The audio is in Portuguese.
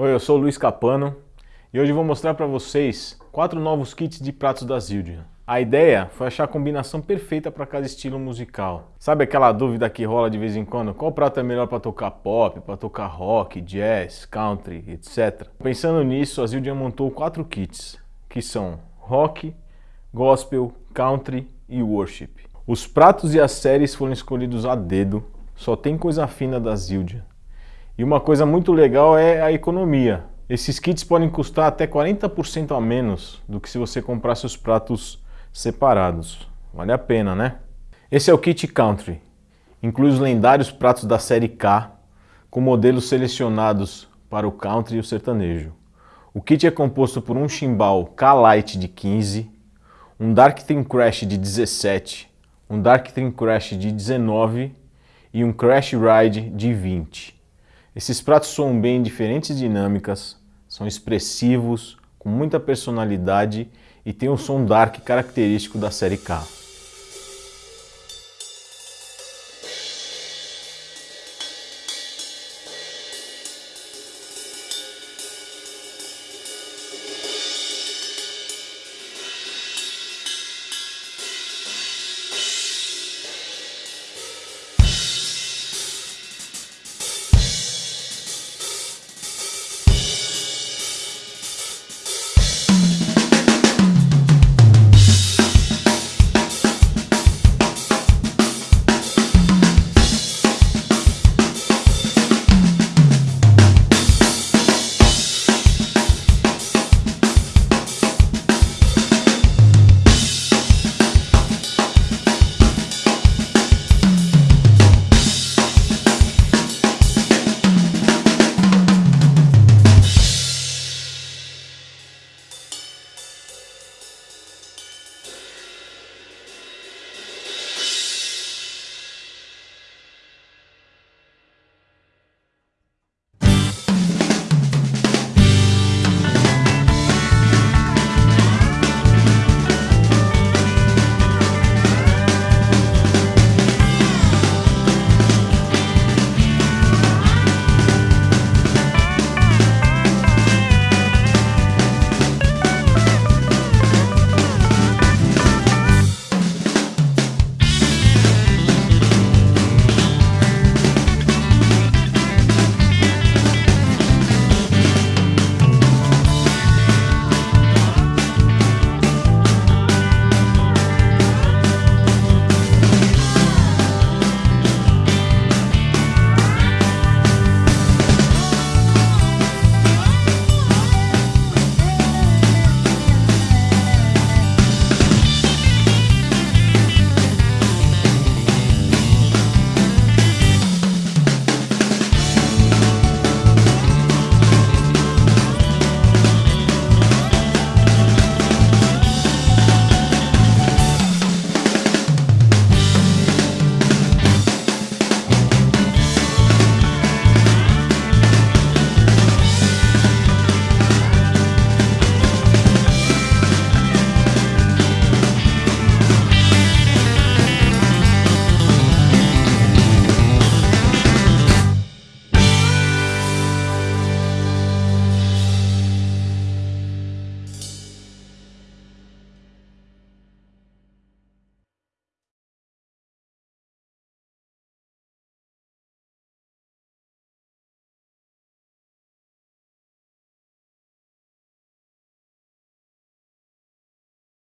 Oi, eu sou o Luiz Capano e hoje vou mostrar para vocês quatro novos kits de pratos da Zildjian. A ideia foi achar a combinação perfeita para cada estilo musical. Sabe aquela dúvida que rola de vez em quando? Qual prato é melhor para tocar pop, para tocar rock, jazz, country, etc. Pensando nisso, a Zildjian montou quatro kits, que são rock, gospel, country e worship. Os pratos e as séries foram escolhidos a dedo, só tem coisa fina da Zildjian. E uma coisa muito legal é a economia. Esses kits podem custar até 40% a menos do que se você comprasse os pratos separados. Vale a pena, né? Esse é o kit Country. Inclui os lendários pratos da série K, com modelos selecionados para o country e o sertanejo. O kit é composto por um chimbal K-Lite de 15, um Dark Trim Crash de 17, um Dark Trim Crash de 19 e um Crash Ride de 20. Esses pratos soam bem em diferentes dinâmicas, são expressivos, com muita personalidade e tem um som dark característico da série K.